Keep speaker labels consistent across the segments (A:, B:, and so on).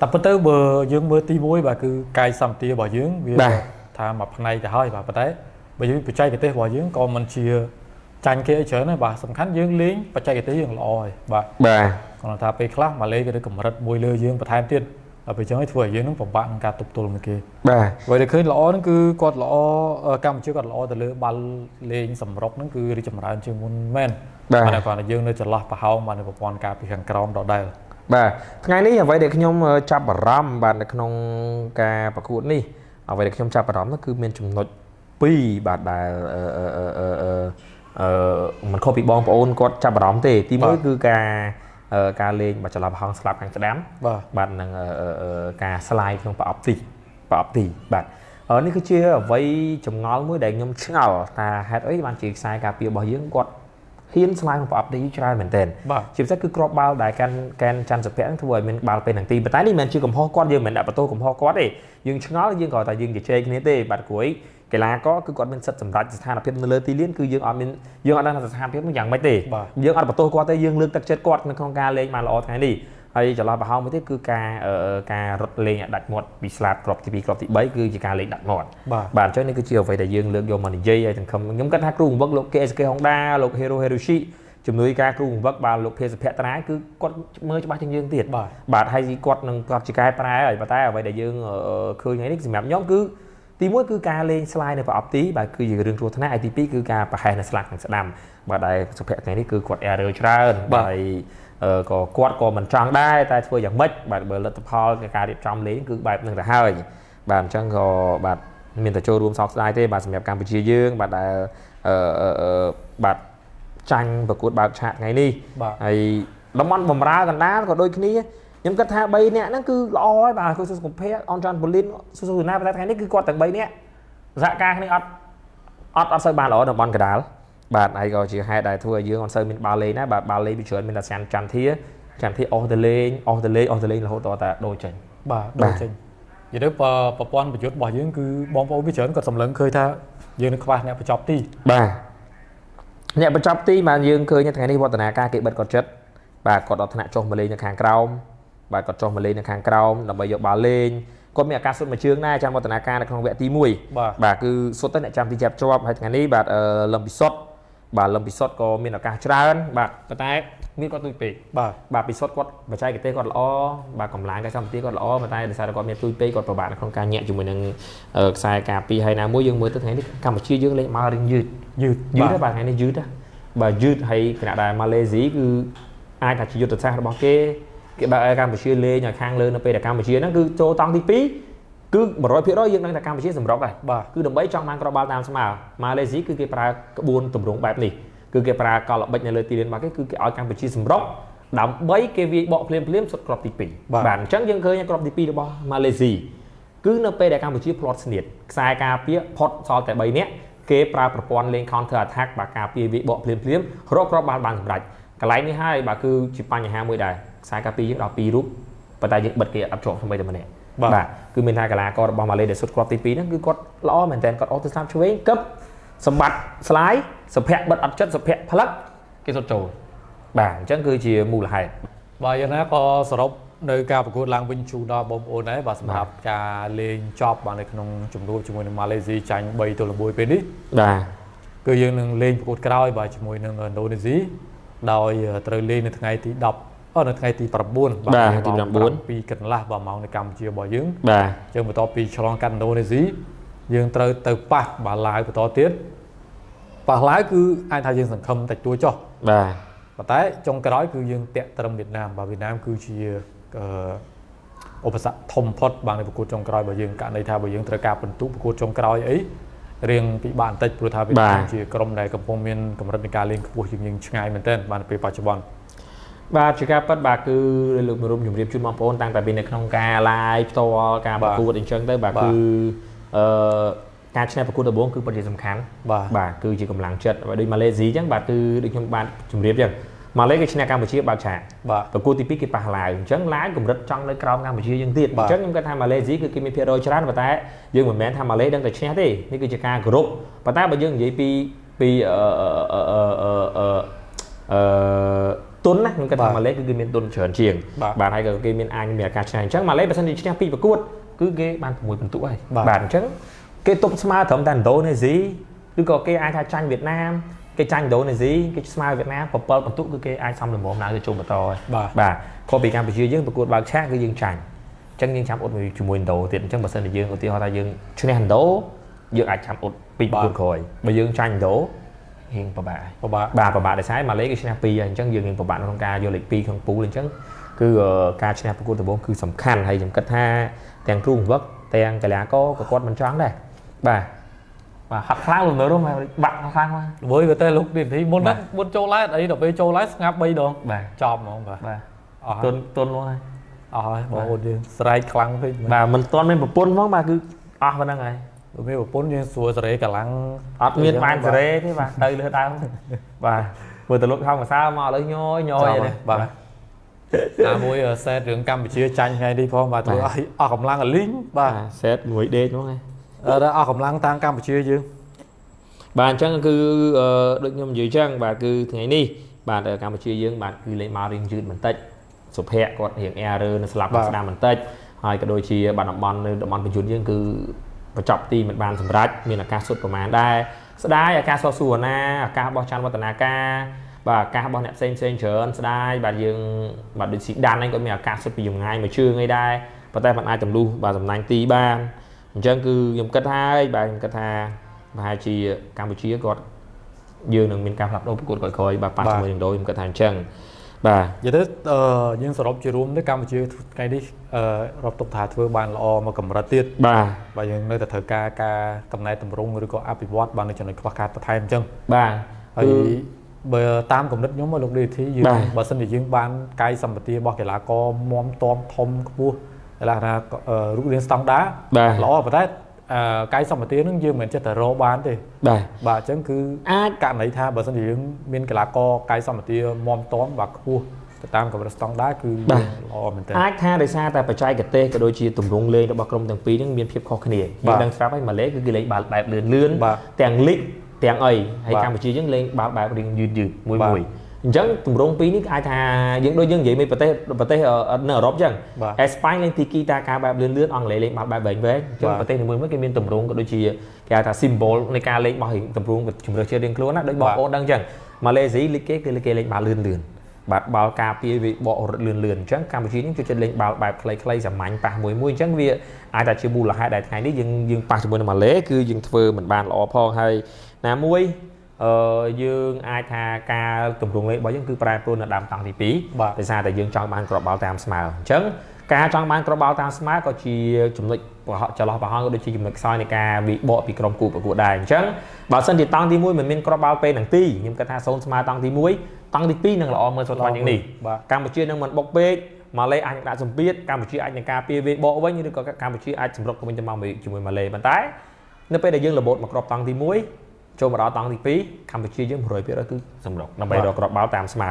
A: តែប៉ុន្តែបើយើងមើលទី1បាទគឺកាយសម្បទារបស់យើងវាថាមួយផ្នែកទៅហើយបាទប៉ុន្តែបើយើងបច្ចេកទេសរបស់យើងក៏មិនជាចាញ់គេអីច្រើនដែរបាទសំខាន់យើងលេងបច្ចេកទេសយើងល្អហើយបាទ
B: បាទ
A: គាត់ថាពេលខ្លះមកលេងគេកម្រិតមួយលើយើងបន្ថែមទៀតហើយពេលចឹងឲ្យធ្វើឲ្យយើងនឹងពិបាកក្នុងការទប់ទល់នឹងគេ
B: បាទ
A: អ្វីដែលឃើញល្អហ្នឹងគឺគាត់ល្អកម្ពុជាគាត់ល្អទៅលើបាល់លេងសម្រុកហ្នឹងគឺរីចម្រើនជាងមុនមែន
B: បាទ
A: គាត់យើងនៅចន្លោះប្រហោងបាទនៅប្រព័ន្ធការពីខាងក្រោមដដែល
B: បាទថ្ងៃនេះអ្វីដែលខ្ញុំចាប់អារម្មណ៍បាទនៅក្នុងការប្រកួតនេះអ្វីដែលខ្ញុំចាប់អារម្មណ៍នោះគឺមានចំណុច2បាទដែលអឺអឺអឺអឺមិនខុសពីបងប្អូនគាត់ចាប់អារម្មណ៍ទេ ទី1គឺការការលេងបាចន្លោះប្រហោងស្លាប់ខាងស្ដាំ
A: បាទ
B: បាទនឹងការស្លាយក្នុងប្រអប់ទីប្រអប់ទីបាទនេះគឺជាអ្វីចម្ងល់មួយដែលខ្ញុំឆ្ងល់ថាហេតុអីបានជាខ្សែការពាររបស់យើងគាត់ ហ៊ានស្លាយក្នុងប្រអប់ទីច្រើនមែនទែនជាពិសេសគឺក្របបាល់ដែលកាន់កែនច័ន្ទសុភ័ក្រធ្វើឲ្យមានបាល់ពេលនឹងទីប៉ុន្តែនេះមិនមែនជាកំហុសគាត់យើងមិនដាក់បន្ទោសកំហុសគាត់ទេយើងឆ្ងល់យើងក៏តែយើងជជែកគ្នាទេបាទគ្រួយកីឡាករគឺគាត់មានសិទ្ធិសម្រេចស្ថានភាពនៅលើទីលានគឺយើងអត់មានយើងអត់ដឹងថាស្ថានភាពនោះយ៉ាងម៉េចទេយើងអត់បន្ទោសគាត់ទេយើងលើកទឹកចិត្តគាត់នៅក្នុងការលេងបានល្អថ្ងៃនេះ ហើយចន្លោះប្រហោងមួយទៀតគឺការការរត់លេងដាច់មាត់ពីស្លាបក្របទី2ក្របទី3គឺជាការលេងដាច់មាត់បាទអញ្ចឹងនេះគឺជាអ្វីដែលយើងលើកយកមកនិយាយហើយទាំងខ្ញុំគិតថាគ្រូបង្វឹកលោក KSK Honda លោក Hero Hiroshi ជំនួយការគ្រូបង្វឹកបាទលោកភេសភៈត្រាយគឺគាត់មើលច្បាស់ជាងយើងទៀត
A: បាទ
B: បាទហើយគាត់នឹងគាត់ជាកែប្រែហើយប៉ុន្តែអ្វីដែលយើងឃើញថ្ងៃនេះសម្រាប់ខ្ញុំគឺទី1គឺការលេងស្លាយនៅប្រអប់ទីបាទគឺជារឿងគ្រោះថ្នាក់ហើយទី2គឺការប្រហែសនៅស្លាកខាងស្ដាំបាទដែលសុភ័ក្រថ្ងៃនេះគឺគាត់ error ច្រើន
A: ហើយ
B: ក៏គាត់ក៏មិនចង់ដែរតែធ្វើយ៉ាងម៉េចបាទបើលទ្ធផលការរៀបចំលេងគឺបែបហ្នឹងទៅហើយបាទអញ្ចឹងក៏បាទមានតែចូលរួមសោកស្ដាយទេបាទសម្រាប់កម្ពុជាយើងបាទដែលអឺបាទចាញ់ប្រកួតបើកឆាកថ្ងៃនេះហើយតំបន់បំរើកណ្ដាលក៏ដូចគ្នាខ្ញុំគិតថា3នាក់ហ្នឹងគឺល្អហើយបាទគឺសុសុភ័ក្រអនចាន់ប៉ូលីនសុសុណាតែថ្ងៃនេះគឺគាត់ទាំង3នាក់សហការគ្នាអត់អត់អត់សូវបានល្អនៅតំបន់កណ្ដាល បាទហើយក៏ជាហេតុដែលធ្វើឲ្យយើងអត់សូវមានបាល់លេងដែរបាទបាល់លេងពីច្រើនមានតែសានច័ន្ទធាច័ន្ទធាអស់ទៅលេងអស់ទៅលេងអស់ទៅលេងរហូតដល់តែដូរចេញ
A: បាទដូរចេញនិយាយទៅប្រព័ន្ធប្រយុទ្ធរបស់យើងគឺបងប្អូនពីច្រើនគាត់សម្លឹងឃើញថាយើងនឹងខ្វះអ្នកបញ្ចប់ទី
B: បាទអ្នកបញ្ចប់ទីបានយើងឃើញថ្ងៃនេះវឌ្ឍនាការគេបិទគាត់ចិត្តបាទគាត់ដល់ថ្នាក់ចុះមកលេងនៅខាងក្រោមបាទគាត់ចុះមកលេងនៅខាងក្រោមដើម្បីយកបាល់លេងគាត់មានឱកាសសុទ្ធមួយជើងដែរចាំវឌ្ឍនាការនៅក្នុងវគ្គទី1
A: បាទ
B: បាទគឺសុទ្ធតែអ្នកចាំទីចាប់ជាប់ហើយថ្ងៃនេះបាទលំពិសុទ្ធ បាទលំពិសុទ្ធក៏មានឱកាសច្រើនបាទប៉ុន្តែមានគាត់ទួយពេក
A: បាទ
B: បាទពិសុទ្ធគាត់បច្ចេកទេសគាត់ល្អបាទកម្លាំងកាយសម្បទាគាត់ល្អប៉ុន្តែដោយសារតែគាត់មានទួយពេកគាត់ពិបាកនៅក្នុងការញាក់ជាមួយនឹងខ្សែការពីហើយណាមួយយើងមើលទៅថ្ងៃនេះកម្ពុជាយើងលេងមករៀងយឺត
A: យឺត
B: យឺតបាទថ្ងៃនេះយឺតបាទយឺតហើយគណៈដែលម៉ាឡេស៊ីគឺអាចថាជាយុទ្ធសាស្ត្ររបស់គេគេបើកឲ្យកម្ពុជាលេងឲ្យខាងលើនៅពេលដែលកម្ពុជាហ្នឹងគឺចូលតង់ទី2 គឺ100%យើងដឹងថាកម្ពុជាសម្រុកហើយ
A: បាទ
B: គឺដើម្បីចង់បានក្របបាល់តាមស្មើម៉ាឡេស៊ីគឺគេប្រើក្បួនទម្រង់បែបនេះគឺគេប្រើកលល្បិចនៅលើទីលានរបស់គេគឺគេឲ្យកម្ពុជាសម្រុកដើម្បីគេវាយបកភ្លាមភ្លាមសុទ្ធក្របទី2បាទអញ្ចឹងយើងឃើញក្របទី2របស់ម៉ាឡេស៊ីគឺនៅពេលដែលកម្ពុជាផ្្លាត់ស្នៀតខ្សែការពារផុតសល់តែ3នាក់គេប្រើប្រព័ន្ធលេង counter attack បាទការពារវាយបកភ្លាមភ្លាមរកក្របបាល់បានសម្រេចកន្លែងនេះហើយបាទគឺជាបញ្ហាមួយដែរខ្សែការពារយើងដល់2រូបប៉ុន្តែយើងបិទគេអត់ជាប់ស្មីតែម្នាក់ បាទគឺមានថាកីឡាកររបស់ម៉ាឡេដែលសុទ្ធគ្រាប់ទី2ហ្នឹងគឺគាត់ល្អមែនតើគាត់អត់ទៅស្លាប់ឆ្វេងកឹបសម្បត្តិស្លាយសុភ័ក្របិទអត់ចិត្តសុភ័ក្រផ្លឹកគេសុទ្ធចូលបាទអញ្ចឹងគឺជាមូលហេតុ
A: បាទយ៉ាងណាក៏សរុបនៅការប្រកួតឡើងវិញជូនដល់បងប្អូនដែរបាទសម្រាប់ការលេងចប់បាទនៅក្នុងជំនួបជាមួយនឹងម៉ាឡេស៊ីចាញ់3ទល់1ពេលនេះ
B: បាទ
A: គឺយើងនឹងលេងប្រកួតក្រោយបាទជាមួយនឹងឥណ្ឌូនេស៊ីដោយត្រូវលេងនៅថ្ងៃទី10 អនៅថ្ងៃទី9
B: បាទទី9
A: ពីកន្លះបាទម៉ោងនៅកម្ពុជារបស់យើង
B: បាទ
A: យើងបន្ទាប់ពីឆ្លងកាត់ឥណ្ឌូនេស៊ីយើងត្រូវទៅប៉ះបាទឡាវបន្តទៀតប៉ះឡាវគឺអាចថាយើងសង្ឃឹមតិចតួចចុះ
B: បាទ
A: ប៉ុន្តែចុងក្រោយគឺយើងតាក់ត្រឹមវៀតណាមបាទវៀតណាមគឺជាឧបសគ្គធំផុតបាទនៅប្រកួតចុងក្រោយរបស់យើងករណីថាបើយើងត្រូវការបន្ទុកប្រកួតចុងក្រោយអីរៀងពិបាកបន្តិចព្រោះថាវៀតណាមជាក្រុមដែលកំពុងមានកម្រិតនៃការលេងខ្ពស់ជាងយើងឆ្ងាយមែនទែនបាទនៅពេលបច្ចុប្បន្ន
B: បាទជាការប៉ັດបាទគឺលោកមរុំជម្រាបជូនបងប្អូនតាំងតែពីនៅក្នុងការ live ផ្ទាល់ការប្រកួតអញ្ចឹងទៅបាទគឺអឺការឈ្នះប្រកួតដំបូងគឺពិតជាសំខាន់
A: បាទ
B: បាទគឺជាកម្លាំងចិត្តបើដូចម៉ាឡេស៊ីអញ្ចឹងបាទគឺដូចខ្ញុំបានជម្រាបអញ្ចឹងម៉ាឡេគេឈ្នះកម្ពុជាបើកឆាក
A: បាទ
B: ប្រកួតទី2គេប៉ះឡាវអញ្ចឹងឡាវកម្រិតចង់នៅក្រោមកម្ពុជាយើងទៀតអញ្ចឹងខ្ញុំគិតថាម៉ាឡេស៊ីគឺគេមានភាគរយច្រើនប៉ុន្តែយើងមិនមែនថាម៉ាឡេដឹងតែឈ្នះទេនេះគឺជាការគោរពប៉ុន្តែបើយើងនិយាយពីពីអឺអឺអឺអឺ ទុនណាខ្ញុំគិតថាម៉ាឡេគឺគេមានទុនច្រើនជាង
A: បាទ
B: បាទហើយក៏គេមានអាចមានឱកាសឆ្នៃអញ្ចឹងម៉ាឡេបើសិនជាឈ្នះពីប្រកួតគឺគេបាន6ពិន្ទុហើយ
A: បាទ
B: បាទអញ្ចឹងគេទប់ស្មើត្រឹមតែឥណ្ឌូនេស៊ីឬក៏គេអាចថាចាញ់វៀតណាមគេចាញ់ឥណ្ឌូនេស៊ីគេស្មើវៀតណាម7ពិន្ទុគឺគេអាចសំលំមឡើងទៅជុំបន្តហើយ
A: បាទ
B: បាទខុសពីកម្ពុជាយើងប្រកួតបើកឆាកគឺយើងចាញ់អញ្ចឹងយើងចាំអ៊ុតមួយជាមួយឥណ្ឌូទៀតអញ្ចឹងបើសិនជាយើងឧទាហរណ៍ថាយើងឈ្នះឥណ្ឌូយើងអាចចាំអ៊ុតពីប្រកួតក្រោយបើយើងចាញ់ឥណ្ឌូ រៀងពិបាកហើយ
A: ពិបាក
B: បាទពិបាកដោយសារម៉ាឡេគឺឈ្នះ2ហើយអញ្ចឹងយើងនឹងពិបាកក្នុងការយកលេខ2ក្នុងពូលអញ្ចឹងគឺអឺការឈ្នះប្រកួតដំបូងគឺសំខាន់ហើយខ្ញុំគិតថាទាំងគ្រូបង្វឹកទាំងកីឡាករក៏គាត់មិនចង់ដែរបាទបាទហាត់ខ្លាំងលំនៅនោះមកបាក់ខ្លាំងមក
A: ល្វើយទៅលោកនេះទីមុន
B: បា
A: ហ្នឹង
B: ទ
A: មុនចូលឡែតអីដល់ពេលចូលឡែតស្ងាត់3ដង
B: បាទ
A: ចប់ហ្មងបាទ
B: បាទ
A: អស់
B: ទុ
A: ហើយ
B: នទុនមកហើយ
A: អស់ហើយបងប្អូនយើងស្រែកខ្លាំងពេក
B: បាទមិនទាន់មានប្រពន្ធផងបាទគឺអស់ប៉ុណ្្នឹងហើយ
A: បើមានប្រពន្ធយើងស្រួលសេរីកម្លាំង
B: អត់មានបានសេរីទេបាទទៅលើដើមបាទមើលទៅលោកហောင်းកសៅមកឥឡូវញយញយ
A: ចប់
B: ឯ
A: ហើយ
B: នេះ
A: បាទណាមួយសេតរឿងកម្ពុជាចាញ់ថ្ងៃនេះផងបាទធ្វើឲ្យអស់កម្លាំងអលីងបាទ
B: សេតងួយដេកហ្មងហ្នឹង
A: អឺអស់កម្លាំងតាំងកម្ពុជាយើង
B: បាទអញ្ចឹងគឺអឺដូចខ្ញុំនិយាយអញ្ចឹងបាទគឺថ្ងៃនេះបាទកម្ពុជាយើងបាទគឺលេងមករៀងយឺតបន្តិចសុភ័ក្រគាត់រៀង error នៅស្លាប់
A: បាទ
B: ស្ដាមបន្តិចហើយក៏ដូចជាបាទតំបន់នៅតំបន់បញ្ជូនយើងគឺ បញ្ចប់ទីមិនបានសម្រេចមានអាកាសសុទ្ធប្រមាណដែរស្ដាយអាកាសសសួរណាអាកាសរបស់ច័ន្ទវឌ្ឍនាការបាទអាកាសរបស់អ្នកផ្សេងផ្សេងច្រើនស្ដាយបាទយើងបាទដូចស៊ីដានហ្នឹងក៏មានអាកាសសុទ្ធពីចម្ងាយមួយជើងអីដែរប៉ុន្តែมันអាចទម្លុះបាទសំណាញ់ទីបានអញ្ចឹងគឺខ្ញុំគិតហើយបាទខ្ញុំគិតថាប្រហែលជាកម្ពុជាគាត់យើងនឹងមានការផ្លាស់ប្ដូរប្រកួតក្រោយៗបាទប៉ះ
A: បាទ
B: ជាមួយនឹងដូខ្ញុំគាត់ថាអញ្ចឹង បាទ
A: និយាយទៅអឺយើងសរុបជារួមទៅកម្ពុជាថ្ងៃនេះអឺរាប់ទុកថាធ្វើបានល្អមកកម្រិតទៀត
B: បាទ
A: បាទយើងនៅតែត្រូវការការកំណែតម្រង់ឬក៏អភិវឌ្ឍបាននៅចំណុចខ្វះខាតបន្ថែមអញ្ចឹង
B: បាទ
A: ហើយ
B: គឺ
A: បើតាមគំនិតខ្ញុំមកលោក DT យើង
B: បាទ
A: បើសិនជាយើងបានកាយសម្បទារបស់កីឡាករមមតំធំខ្ពស់កីឡាថាអឺរូបរាងស្តង់ដារ
B: បាទ
A: ល្អប៉ុន្តែអឺ កាយសម្បទានឹងយើងមិនមែនចិត្តតែរកបានទេ
B: បាទ
A: បាទអញ្ចឹងគឺ
B: អាច
A: ករណីថាបើសិនជាយើងមានកីឡាករកាយសម្បទាមមតំបាទខ្ពស់ទៅតាមកម្រិតស្តង់ដារគឺយើងល្អមែនទែន
B: អាចថាដោយសារតែបច្ចេកទេសក៏ដូចជាទម្រង់លេងរបស់ក្រុមទាំងពីរហ្នឹងមានភាពខុសគ្នា
A: បា
B: យើង
A: ទ
B: ដឹងស្រាប់ហើយម៉ាឡេគឺគេលេងបាល់បែបលឿនលឿន
A: បាទ
B: ទាំងលីកទាំងអីហើយ
A: បាទ
B: កម្ពុជាយើងលេងបាល់បែបរៀងយឺតយឺតមួយ
A: បាទ
B: មួយ អញ្ចឹងទម្រង់ពីរនេះអាចថាយើងដូចយើងនិយាយពីប្រទេសប្រទេសអឺនៅអឺរ៉ុបអញ្ចឹង
A: បាទ
B: អេស្ប៉ាញលេងទីគីតាការបែបលឿនលឿនអង់គ្លេសលេងបាល់បែបវែងវែងអញ្ចឹង
A: បាទ
B: ប្រទេសនីមួយៗគេមានទម្រង់ក៏ដូចជាគេហៅថា symbol នៃការលេងរបស់ទម្រង់ជំរឿសជាតិរៀងខ្លួនណាដូចបង
A: បាទ
B: ប្អូនដឹងអញ្ចឹងម៉ាឡេស៊ីលីកគេគឺគេលេងបាល់លឿនលឿនបាទបាល់ការពារវាបករត់លឿនលឿនអញ្ចឹងកម្ពុជានេះចូលចិត្តលេងបាល់បែបខ្លីៗសាមញ្ញប៉ះមួយមួយអញ្ចឹងវាអាចថាជាមូលហេតុដែលថ្ងៃនេះយើងយើងប៉ះជាមួយនឹងម៉ាឡេគឺយើងធ្វើមិនបានល្អផងហើយណាមួយ អឺយើងអាចថាការទម្រង់លេងរបស់យើងគឺប្រែប្រួលនៅដើមតង់ទី2
A: បាទ
B: ដោយសារតែយើងចង់បានក្របបាល់តាមស្មើអញ្ចឹងការចង់បានក្របបាល់តាមស្មើក៏ជាចំណុចប្រហោះចន្លោះប្រហោះក៏ដូចជាចំណុចខ្សោយនៃការវិបកពីក្រុមគូប្រកួតដែរអញ្ចឹងបើសិនជាតង់ទី1មិនមានក្របបាល់ពេលទាំងពីរខ្ញុំគិតថាសូនស្មើតង់ទី1តង់ទី2នឹងល្អមើលសុទ្ធបានយ៉ាងនេះ
A: បាទ
B: កម្ពុជានឹងមិនបុកពេកម៉ាឡេអាចនឹងដាក់សម្ពាធកម្ពុជាអាចនឹងការពារវាបកវិញឬក៏កម្ពុជាអាចសម្រុកទៅវិញទៅមកជាមួយម៉ាឡេប៉ុន្តែនៅពេលដែលយើងរបូតមកក្របតង់ទី1 ចូលមកដល់តង់ទី2កម្ពុជាយើង100%គឺសម្រុកដើម្បីរកក្របបាល់តាមស្មើ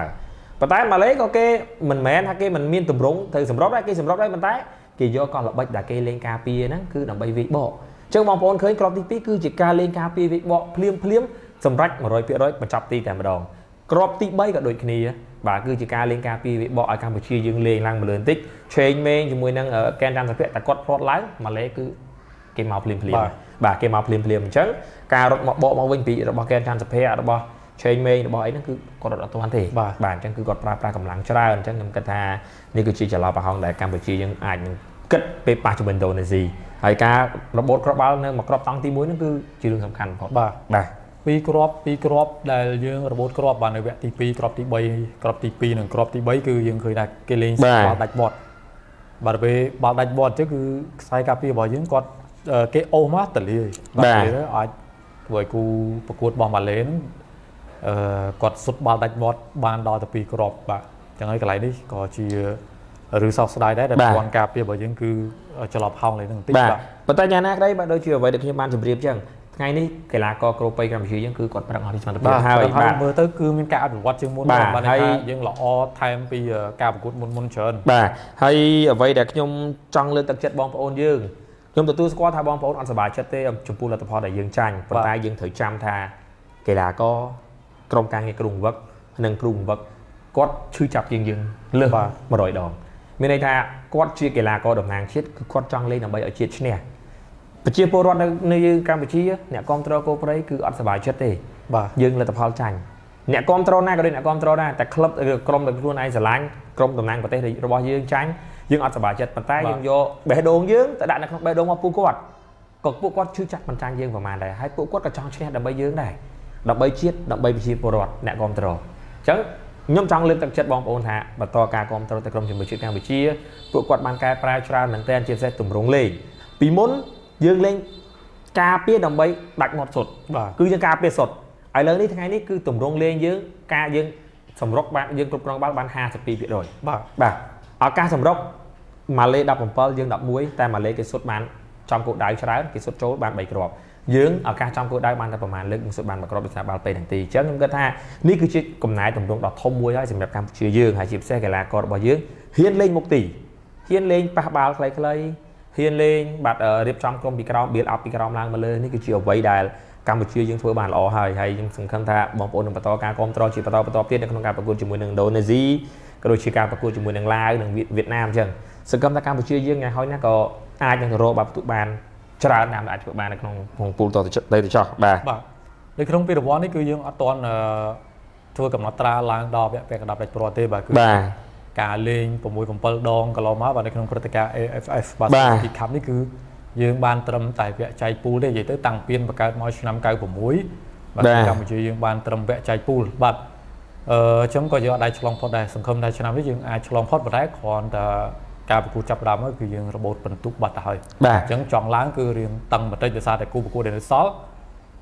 B: ប៉ុន្តែម៉ាឡេក៏គេមិនមែនថាគេមិនមានទម្រង់ទៅសម្រុកដែរគេសម្រុកដែរប៉ុន្តែគេយកកលល្បិចដែលគេលេងការពារហ្នឹងគឺដើម្បីវាយបកអញ្ចឹងបងប្អូនឃើញក្របទី2គឺជាការលេងការពារវាយបកភ្លាមភ្លាមសម្រេច100%បញ្ចប់ទីតែម្ដងក្របទី3ក៏ដូចគ្នាបាទគឺជាការលេងការពារវាបកឲ្យកម្ពុជាយើងលេងឡើងមួយលឿនតិចឆេងមេងជាមួយនឹងអឺកែនតាមសុភ័ក្រតែគាត់ផ្លាត់ឡើងម៉ាឡេគឺ គេមកភ្លាមភ្លាម
A: បាទ
B: បាទគេមកភ្លាមភ្លាមអញ្ចឹងការរត់មកបកមកវិញពីរបស់កែនតាមសុភ័ក្ររបស់ឆេងមេងរបស់អីហ្នឹងគឺគាត់រត់អត់ទាន់ទេ
A: បាទ
B: បាទអញ្ចឹងគឺគាត់ប្រើប្រាស់កម្លាំងច្រើនអញ្ចឹងខ្ញុំគិតថានេះគឺជាចន្លោះប្រហោងដែលកម្ពុជាយើងអាចនឹងគិតពេលប៉ះជាមួយឥណ្ឌូនេស៊ីហើយការរបូតក្របបាល់នៅមកក្របតង់ទី1ហ្នឹងគឺជារឿងសំខាន់បំផុត
A: បាទ
B: បាទ
A: ពីរគ្រាប់ពីរគ្រាប់ដែលយើងរបូតគ្រាប់បាននៅវគ្គទី2គ្រាប់ទី3គ្រាប់ទី2និងគ្រាប់ទី3គឺយើងឃើញថាគេលេង
B: បាទ
A: បាល់ដាច់បត់បាទពេលបាល់ដាច់បត់អញ្ចឹងគឺខ្សែការពាររបស់យើងគាត់អឺ គេអូសមកតលាយ
B: បាទ
A: តលាយទៅអាចធ្វើឲ្យគូប្រកួតរបស់ម៉ាឡេហ្នឹងអឺគាត់សុទ្ធបាល់ដាច់បត់បានដល់ទៅពីរគ្រាប់បាទអញ្ចឹងហើយកន្លែងនេះក៏ជាឬសោកស្ដាយដែរដែល
B: បាទ
A: ប្រព័ន្ធការពាររបស់យើងគឺច្រឡប់ហោងលេងហ្នឹងបន្តិច
B: បាទ
A: បាទ
B: ប៉ុន្តែយ៉ាងណាក្តីបាទដូចជាអ្វីដែលខ្ញុំបានជម្រាបចឹងថ្ងៃនេះកីឡាករក្រូប៉ីកម្ពុជាយើងគឺគាត់ប្រឹងអស់ពីសមត្ថភាព
A: បាទ
B: ហើយ
A: ហើយ
B: បាទ
A: មើលទៅគឺមានការអភិវឌ្ឍជាងមុន
B: បាទ
A: បាទ
B: ហើ
A: ហើយយយើងល្អថែមពីអឺការប្រកួតមុនមុនច្រើន
B: បាទហើយអ្វីដែលខ្ញុំចង់លើកទឹកចិត្តបងប្អូនយើង ខ្ញុំទទួលស្គាល់ថាបងប្អូនអត់សប្បាយចិត្តទេចំពោះលទ្ធផលដែលយើងចាញ់ប៉ុន្តែយើងត្រូវចាំថាកីឡាករក្រុមការងារគ្រូបង្វឹកនិងគ្រូបង្វឹកគាត់ឈឺចាប់ជាងយើងលើស
A: បាទ
B: 100ដងមានន័យថាគាត់ជាកីឡាករតំណាងជាតិគឺគាត់ចង់លេងដើម្បីឲ្យជាតិឈ្នះប្រជាពលរដ្ឋនៅនៅយើងកម្ពុជាអ្នកគ្រប់គ្រងគោព្រៃគឺអត់សប្បាយចិត្តទេ
A: បាទ
B: យើងលទ្ធផលចាញ់អ្នកគ្រប់គ្រងណាក៏ដូចអ្នកគ្រប់គ្រងដែរតែក្លឹបឬក្រុមដែលខ្លួនឯងស្រឡាញ់ក្រុមតំណាងប្រទេសរបស់យើងចាញ់ យើងអត់សប្បាយចិត្តប៉ុន្តែយើងយកបេះដូងយើងទៅដាក់នៅក្នុងបេះដូងរបស់ពួកគាត់ក៏ពួកគាត់ឈឺចាប់មិនចាញ់យើងប្រហែលដែរហើយពួកគាត់ក៏ចង់ឈ្នះដើម្បីយើងដែរដើម្បីជាតិដើម្បីប្រជាពលរដ្ឋអ្នកគ្រប់គ្រងអញ្ចឹងខ្ញុំចង់លើកទឹកចិត្តបងប្អូនថាបន្តការគ្រប់គ្រងទៅក្រុមជាមួយជាតិកម្ពុជាពួកគាត់បានកែប្រែច្រើនមែនទែនជាពិសេសទម្រង់លេងពីមុនយើងលេងការពារដើម្បីដាច់មាត់សុទ្ធ
A: បាទ
B: គឺយើងការពារសុទ្ធឥឡូវនេះថ្ងៃនេះគឺទម្រង់លេងយើងការយើងសម្រុកបានយើងគ្រប់គ្រងបាល់បាន52%
A: បាទ
B: បាទ ឱកាសសម្រុកម៉ាឡេ17យើង11តែម៉ាឡេគេសុទ្ធបានចំគោលដៅច្រើនគេសុទ្ធចូលបាន3គ្រាប់យើងឱកាសចំគោលដៅបានតែប្រហែលលើកយើងសុទ្ធបាន1គ្រាប់ដោយសារបាល់ពេនទាំងទីអញ្ចឹងខ្ញុំគិតថានេះគឺជាកំណែទម្រង់ដ៏ធំមួយហើយសម្រាប់កម្ពុជាយើងហើយជាពិសេសកីឡាកររបស់យើងហ៊ានលេងមុខទីហ៊ានលេងប៉ះបាល់ខ្លីៗហ៊ានលេងបាទអឺរៀបចំក្រុមពីក្រោម build up ពីក្រោមឡើងមកលើនេះគឺជាអ្វីដែលកម្ពុជាយើងធ្វើបានល្អហើយហើយខ្ញុំសង្ឃឹមថាបងប្អូននឹងបន្តការគ្រប់គ្រងជាបន្តបន្តទៀតនៅក្នុងការប្រកួតជាមួយនឹងឥណ្ឌូនេស៊ី ក៏ដូចជាការប្រកួតជាមួយនឹងឡាវនិងវៀតវៀតណាមអញ្ចឹងសង្ឃឹមថាកម្ពុជាយើងថ្ងៃហោចណាស់ក៏អាចនឹងទៅរកបាល់ពិន្ទុបានច្រើនតាមដែលអាចធ្វើបាននៅក្នុងក្នុងពូលតទៅចុះទៅចោះបាទ
A: បាទនៅក្នុងពីរង្វាន់នេះគឺយើងអត់ទាន់អឺធ្វើកំណត់ត្រាឡើងដល់វគ្គពាក់កណ្ដាប់ដាច់ព្រាត់ទេបាទគឺ
B: បាទ
A: ការលេង6 7ដងកន្លងមកបាទនៅក្នុងព្រឹត្តិការណ៍ AFF បាទ
B: បាទ
A: ទីខាប់នេះគឺយើងបានត្រឹមតែវគ្គចែកពូលទេនិយាយទៅតាំងពីបង្កើតមកឆ្នាំ96បាទ
B: បាទ
A: កម្ពុជាយើងបានត្រឹមវគ្គចែកពូលបាទ អឺអញ្ចឹងក៏យើងអត់ដែរឆ្លងផុតដែរសង្ឃឹមថាឆ្នាំនេះយើងអាចឆ្លងផុតប៉ុន្តែគ្រាន់តែការប្រកួតចាប់ផ្ដើមមកគឺយើងរបូតបន្ទុកបាត់ទៅហើយ
B: បាទ
A: អញ្ចឹងចង់ឡើងគឺរៀងតឹងបន្តិចដោយសារតែគូប្រកួតដែលនៅសល់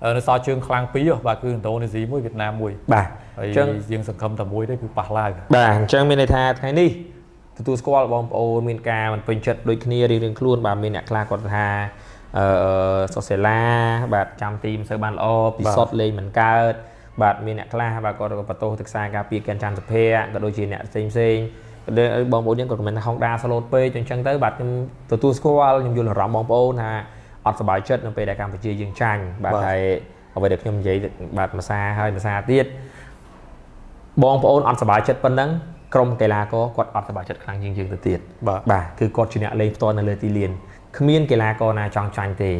A: អឺនៅសល់ជើងខ្លាំងពីរហ៎បាទគឺឥណ្ឌូនេស៊ីមួយវៀតណាមមួយ
B: បាទ
A: ហើយ
B: អញ្ចឹង
A: យើងសង្ឃឹមតែមួយទេគឺប៉ះឡាវ
B: បាទអញ្ចឹងមានន័យថាថ្ងៃនេះទទួលស្គាល់បងប្អូនមានការមិនពេញចិត្តដូចគ្នារៀងៗខ្លួនបាទមានអ្នកខ្លះគាត់ថាអឺសូសេឡាបាទចាំទីមិនសូវបានល្អពិសុទ្ធលេងមិនកើត បាទមានអ្នកខ្លះបាទគាត់ក៏បន្ទោសទៅខ្សែការពារកិនច័ន្ទសុភ័ក្រក៏ដូចជាអ្នកផ្សេងផ្សេងៗដែលបងប្អូនយើងក៏ខមមិនថាហុងដាស្លូតពេកអញ្ចឹងទៅបាទខ្ញុំទទួលស្គាល់ខ្ញុំយល់អារម្មណ៍បងប្អូនថាអត់សប្បាយចិត្តនៅពេលដែលកម្ពុជាយើងចាញ់បាទហើយអ្វីដែលខ្ញុំនិយាយបាទភាសាហើយភាសាទៀតបងប្អូនអត់សប្បាយចិត្តប៉ុណ្ណឹងក្រុមកីឡាករគាត់អត់សប្បាយចិត្តខ្លាំងជាងយើងទៅទៀត
A: បាទ
B: បាទគឺគាត់ជាអ្នកលេងផ្ទាល់នៅលើទីលានគ្មានកីឡាករណាចង់ចាញ់ទេ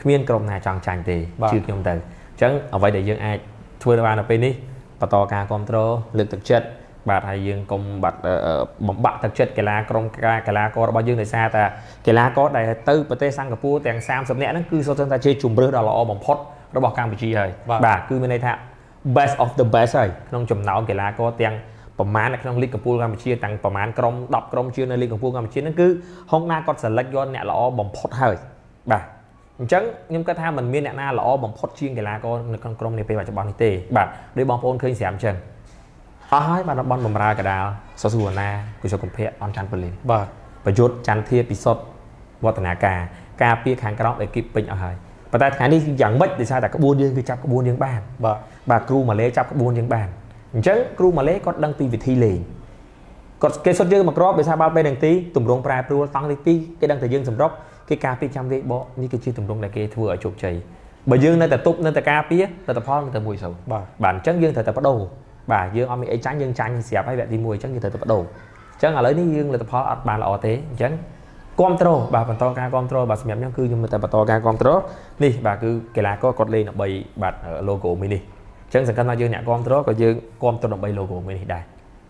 B: គ្មានក្រុមណាចង់ចាញ់ទេ
A: បាទ
B: ជឿខ្ញុំទៅអញ្ចឹងអ្វីដែលយើងអាច ធ្វើបាននៅពេលនេះបន្តការគ្រប់គ្រងលើកទឹកចិត្តបាទហើយយើងកុំបាត់អឺអឺបំបាក់ទឹកចិត្តកីឡាក្រុមការកីឡាកររបស់យើងដោយសារតែកីឡាករដែលទៅប្រទេសសិង្ហបុរីទាំង30នាក់ហ្នឹងគឺសុទ្ធតែជាជំរឿសដ៏ល្អបំផុតរបស់កម្ពុជាហើយ
A: បាទ
B: បាទគឺមានន័យថា best of the best ហើយក្នុងចំណោមកីឡាករទាំងប្រមាណនៅក្នុងលីកកំពូលកម្ពុជាទាំងប្រមាណក្រុម10ក្រុមជាងនៅលីកកំពូលកម្ពុជាហ្នឹងគឺហុងណាគាត់ select យកអ្នកល្អបំផុតហើយបាទ អញ្ចឹងខ្ញុំគិតថាมันមានអ្នកណាល្អបំផុតជាងកីឡាករនៅក្នុងក្រុមនេះពេលបច្ចុប្បន្ននេះទេបាទដោយបងប្អូនឃើញស្រាប់អញ្ចឹងអស់ហើយបាទតំបន់បំរើកដាលសសុវណ្ណាគុសុកំភៈអនច័ន្ទពលីន
A: បាទ
B: ប្រយុទ្ធចន្ទធាពិសុទ្ធវឌ្ឍនាការការពារខាងក្រោមអេគីបពេញអស់ហើយប៉ុន្តែថ្ងៃនេះយ៉ាងម៉េចដោយសារតែក្បួនយើងគឺចាប់ក្បួនយើងបាន
A: បាទ
B: បាទគ្រូម៉ាឡេចាប់ក្បួនយើងបានអញ្ចឹងគ្រូម៉ាឡេគាត់ដឹងពីវិធីលេងគាត់គេសុទ្ធយើងមកក្របដោយសារបាល់ពេលនឹងទីទម្រង់ប្រែប្រួលតង់លេខ2គេដឹងតែយើងសម្រុក គេការពារចាំវាយបកនេះគឺជាទម្រង់ដែលគេធ្វើឲ្យជោគជ័យបើយើងនៅតែទប់នៅតែការពារលទ្ធផលនៅតែមួយសូវ
A: បាទ
B: បាទអញ្ចឹងយើងត្រូវតែបដូរបាទយើងអត់មានអីចាញ់យើងចាញ់ស្រាប់ហើយវគ្គទី1អញ្ចឹងយើងត្រូវតែបដូរអញ្ចឹងឥឡូវនេះយើងលទ្ធផលអត់បានល្អទេអញ្ចឹងគ្រប់ត្រូលបាទបន្តការគ្រប់ត្រូលបាទសម្រាប់ខ្ញុំគឺខ្ញុំនៅតែបន្តការគ្រប់ត្រូលនេះបាទគឺកីឡាករគាត់លេងដើម្បីបាទ logo មួយនេះអញ្ចឹងសង្ឃឹមថាយើងអ្នកគ្រប់ត្រូលក៏យើងគ្រប់ត្រូលដើម្បី logo មួយនេះដែរ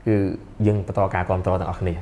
B: គឺយើងបន្តការគ្រប់ត្រូលទាំងអស់គ្នា